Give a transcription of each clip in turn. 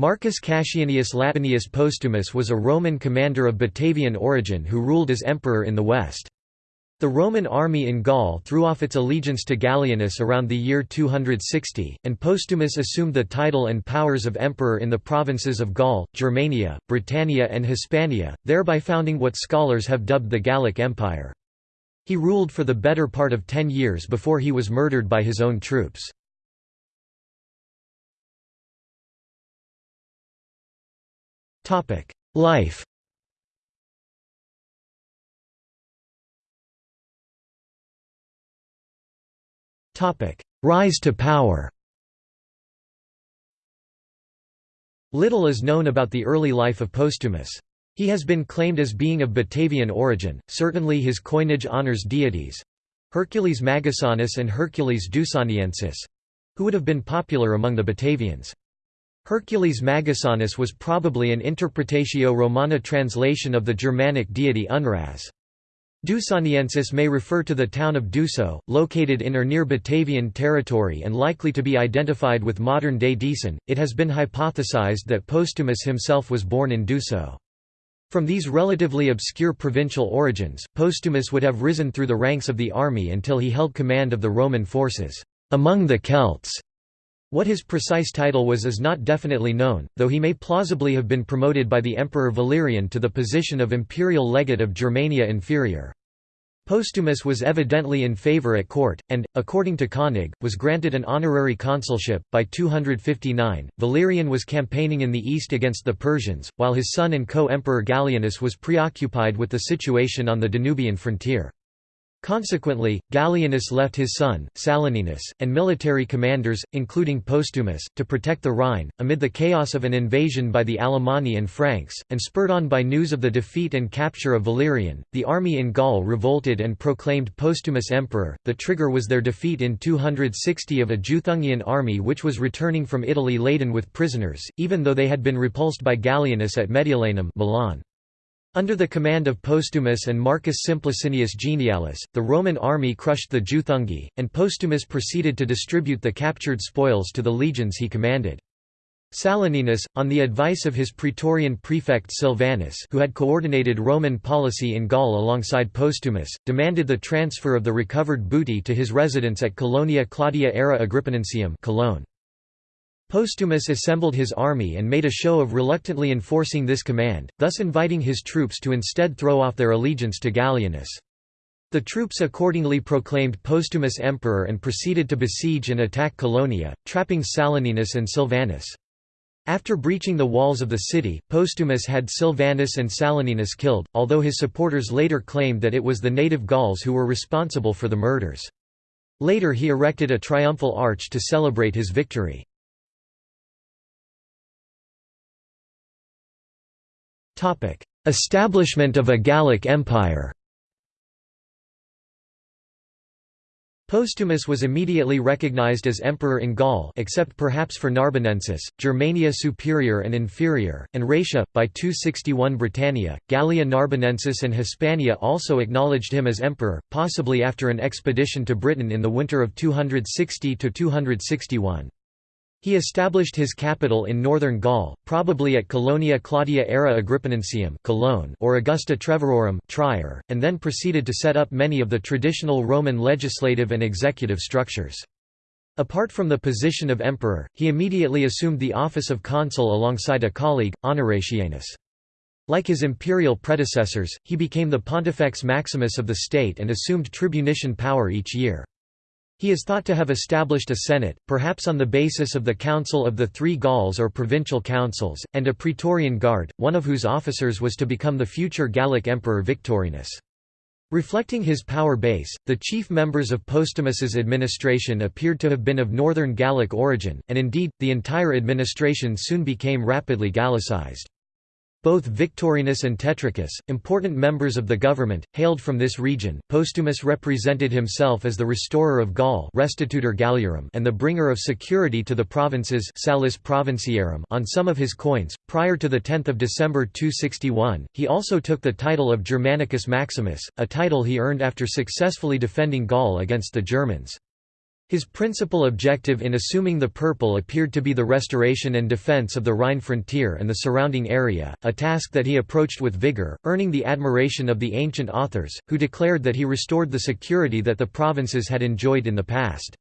Marcus Cassianius Latinius Postumus was a Roman commander of Batavian origin who ruled as emperor in the west. The Roman army in Gaul threw off its allegiance to Gallienus around the year 260, and Postumus assumed the title and powers of emperor in the provinces of Gaul, Germania, Britannia and Hispania, thereby founding what scholars have dubbed the Gallic Empire. He ruled for the better part of ten years before he was murdered by his own troops. Life Rise to power Little is known about the early life of Postumus. He has been claimed as being of Batavian origin, certainly his coinage honors deities—Hercules Magusanus and Hercules Deusoniensis—who would have been popular among the Batavians. Hercules Magusanus was probably an Interpretatio Romana translation of the Germanic deity Unraz. Deusoniensis may refer to the town of Duso, located in or near Batavian territory and likely to be identified with modern-day Diesen. It has been hypothesized that Postumus himself was born in Duso. From these relatively obscure provincial origins, Postumus would have risen through the ranks of the army until he held command of the Roman forces among the Celts. What his precise title was is not definitely known, though he may plausibly have been promoted by the Emperor Valerian to the position of imperial legate of Germania Inferior. Postumus was evidently in favour at court, and, according to Koenig, was granted an honorary consulship. By 259, Valerian was campaigning in the east against the Persians, while his son and co emperor Gallienus was preoccupied with the situation on the Danubian frontier. Consequently, Gallienus left his son, Saloninus, and military commanders, including Postumus, to protect the Rhine, amid the chaos of an invasion by the Alemanni and Franks, and spurred on by news of the defeat and capture of Valerian, the army in Gaul revolted and proclaimed Postumus emperor. The trigger was their defeat in 260 of a Juthungian army which was returning from Italy laden with prisoners, even though they had been repulsed by Gallienus at Mediolanum Milan. Under the command of Postumus and Marcus Simplicinius Genialis, the Roman army crushed the Juthungi, and Postumus proceeded to distribute the captured spoils to the legions he commanded. Saloninus, on the advice of his praetorian prefect Silvanus who had coordinated Roman policy in Gaul alongside Postumus, demanded the transfer of the recovered booty to his residence at Colonia Claudia Ara Agrippinensium Cologne. Postumus assembled his army and made a show of reluctantly enforcing this command, thus inviting his troops to instead throw off their allegiance to Gallienus. The troops accordingly proclaimed Postumus emperor and proceeded to besiege and attack Colonia, trapping Saloninus and Silvanus. After breaching the walls of the city, Postumus had Silvanus and Saloninus killed, although his supporters later claimed that it was the native Gauls who were responsible for the murders. Later he erected a triumphal arch to celebrate his victory. Establishment of a Gallic Empire Postumus was immediately recognized as emperor in Gaul except perhaps for Narbonensis, Germania Superior and Inferior, and Raetia. By 261 Britannia, Gallia Narbonensis and Hispania also acknowledged him as emperor, possibly after an expedition to Britain in the winter of 260–261. He established his capital in northern Gaul, probably at Colonia Claudia Ara Agrippinensium Cologne or Augusta Treverorum Trier, and then proceeded to set up many of the traditional Roman legislative and executive structures. Apart from the position of emperor, he immediately assumed the office of consul alongside a colleague, Honoratianus. Like his imperial predecessors, he became the Pontifex Maximus of the state and assumed tribunician power each year. He is thought to have established a senate, perhaps on the basis of the Council of the Three Gauls or provincial councils, and a Praetorian Guard, one of whose officers was to become the future Gallic emperor Victorinus. Reflecting his power base, the chief members of Postumus's administration appeared to have been of northern Gallic origin, and indeed, the entire administration soon became rapidly Gallicized. Both Victorinus and Tetricus, important members of the government, hailed from this region. Postumus represented himself as the restorer of Gaul Restitutor Galliarum and the bringer of security to the provinces Salus Provinciarum on some of his coins. Prior to 10 December 261, he also took the title of Germanicus Maximus, a title he earned after successfully defending Gaul against the Germans. His principal objective in assuming the purple appeared to be the restoration and defense of the Rhine frontier and the surrounding area, a task that he approached with vigor, earning the admiration of the ancient authors, who declared that he restored the security that the provinces had enjoyed in the past.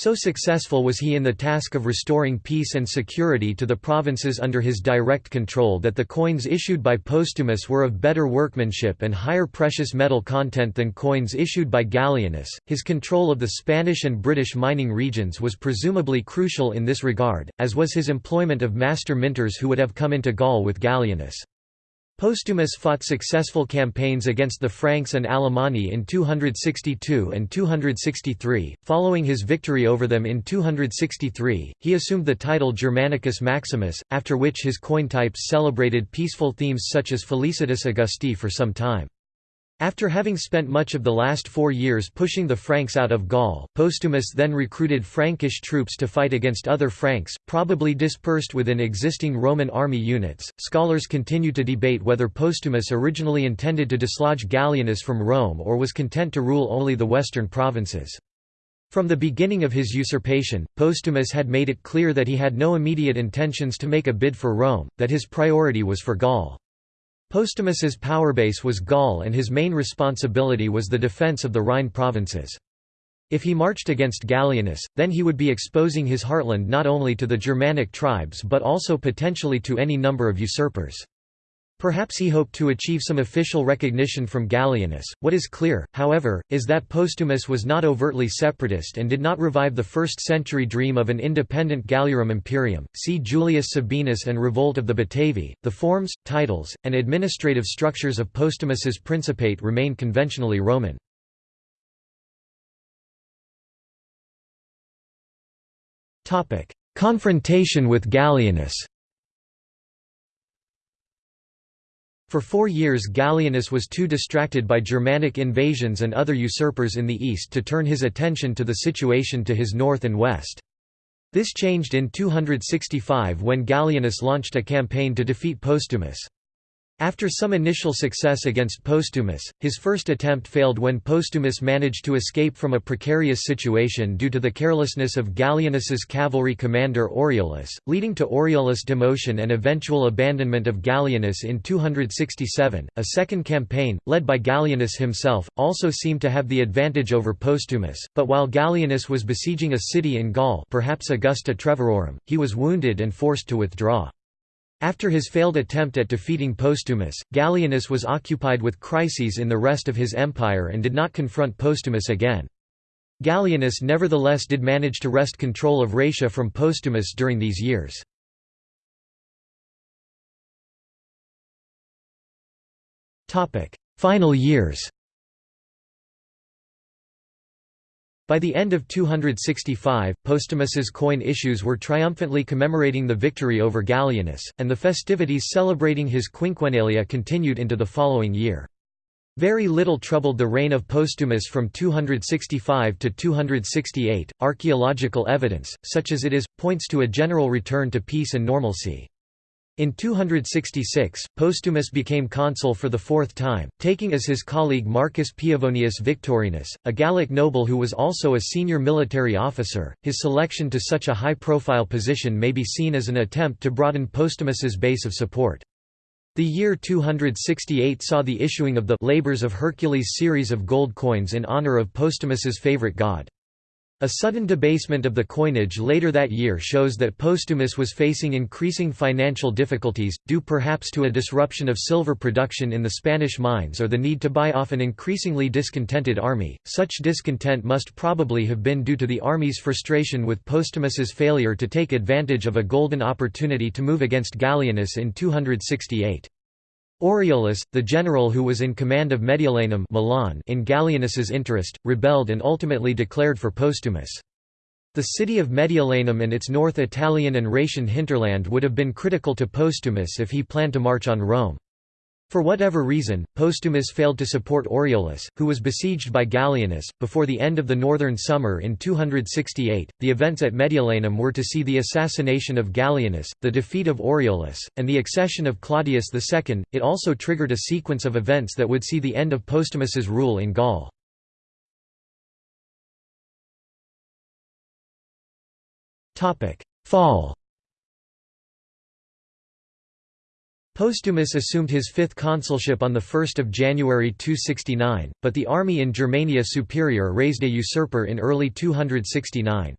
So successful was he in the task of restoring peace and security to the provinces under his direct control that the coins issued by Postumus were of better workmanship and higher precious metal content than coins issued by Gallienus. His control of the Spanish and British mining regions was presumably crucial in this regard, as was his employment of master minters who would have come into Gaul with Gallienus. Postumus fought successful campaigns against the Franks and Alemanni in 262 and 263. Following his victory over them in 263, he assumed the title Germanicus Maximus, after which his coin types celebrated peaceful themes such as Felicitas Augusti for some time. After having spent much of the last four years pushing the Franks out of Gaul, Postumus then recruited Frankish troops to fight against other Franks, probably dispersed within existing Roman army units. Scholars continue to debate whether Postumus originally intended to dislodge Gallienus from Rome or was content to rule only the western provinces. From the beginning of his usurpation, Postumus had made it clear that he had no immediate intentions to make a bid for Rome, that his priority was for Gaul. Postumus's powerbase was Gaul and his main responsibility was the defence of the Rhine provinces. If he marched against Gallienus, then he would be exposing his heartland not only to the Germanic tribes but also potentially to any number of usurpers. Perhaps he hoped to achieve some official recognition from Gallienus. What is clear, however, is that Postumus was not overtly separatist and did not revive the first century dream of an independent Galliarum imperium. See Julius Sabinus and Revolt of the Batavi. The forms, titles, and administrative structures of Postumus's principate remain conventionally Roman. Confrontation with Gallienus. For four years Gallienus was too distracted by Germanic invasions and other usurpers in the east to turn his attention to the situation to his north and west. This changed in 265 when Gallienus launched a campaign to defeat Postumus. After some initial success against Postumus, his first attempt failed when Postumus managed to escape from a precarious situation due to the carelessness of Gallienus's cavalry commander Aureolus, leading to Aureolus' demotion and eventual abandonment of Gallienus in 267. A second campaign, led by Gallienus himself, also seemed to have the advantage over Postumus, but while Gallienus was besieging a city in Gaul perhaps Augusta Treverorum, he was wounded and forced to withdraw. After his failed attempt at defeating Postumus, Gallienus was occupied with crises in the rest of his empire and did not confront Postumus again. Gallienus nevertheless did manage to wrest control of Raetia from Postumus during these years. Final years By the end of 265, Postumus's coin issues were triumphantly commemorating the victory over Gallienus, and the festivities celebrating his quinquennalia continued into the following year. Very little troubled the reign of Postumus from 265 to 268. Archaeological evidence, such as it is, points to a general return to peace and normalcy. In 266, Postumus became consul for the fourth time, taking as his colleague Marcus Piavonius Victorinus, a Gallic noble who was also a senior military officer. His selection to such a high profile position may be seen as an attempt to broaden Postumus's base of support. The year 268 saw the issuing of the Labors of Hercules series of gold coins in honor of Postumus's favorite god. A sudden debasement of the coinage later that year shows that Postumus was facing increasing financial difficulties, due perhaps to a disruption of silver production in the Spanish mines or the need to buy off an increasingly discontented army. Such discontent must probably have been due to the army's frustration with Postumus's failure to take advantage of a golden opportunity to move against Gallienus in 268. Aureolus, the general who was in command of Mediolanum Milan in Gallienus's interest, rebelled and ultimately declared for Postumus. The city of Mediolanum and its North Italian and Raetian hinterland would have been critical to Postumus if he planned to march on Rome. For whatever reason, Postumus failed to support Aureolus, who was besieged by Gallienus. Before the end of the northern summer in 268, the events at Mediolanum were to see the assassination of Gallienus, the defeat of Aureolus, and the accession of Claudius II. It also triggered a sequence of events that would see the end of Postumus's rule in Gaul. Fall Postumus assumed his fifth consulship on 1 January 269, but the army in Germania Superior raised a usurper in early 269.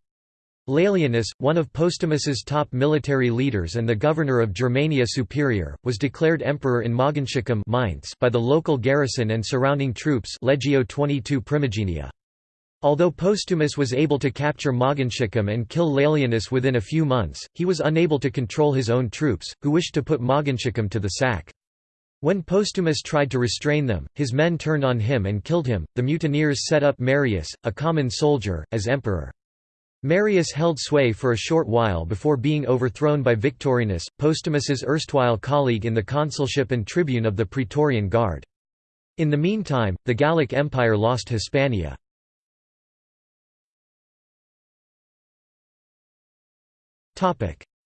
Laelianus, one of Postumus's top military leaders and the governor of Germania Superior, was declared emperor in Mainz by the local garrison and surrounding troops Legio 22 Primigenia. Although Postumus was able to capture Mogontiacum and kill Laelianus within a few months, he was unable to control his own troops, who wished to put Mogontiacum to the sack. When Postumus tried to restrain them, his men turned on him and killed him. The mutineers set up Marius, a common soldier, as emperor. Marius held sway for a short while before being overthrown by Victorinus, Postumus's erstwhile colleague in the consulship and tribune of the Praetorian Guard. In the meantime, the Gallic Empire lost Hispania.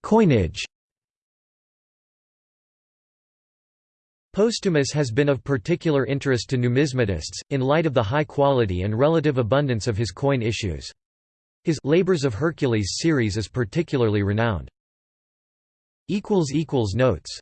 Coinage Postumus has been of particular interest to numismatists, in light of the high quality and relative abundance of his coin issues. His Labors of Hercules series is particularly renowned. Notes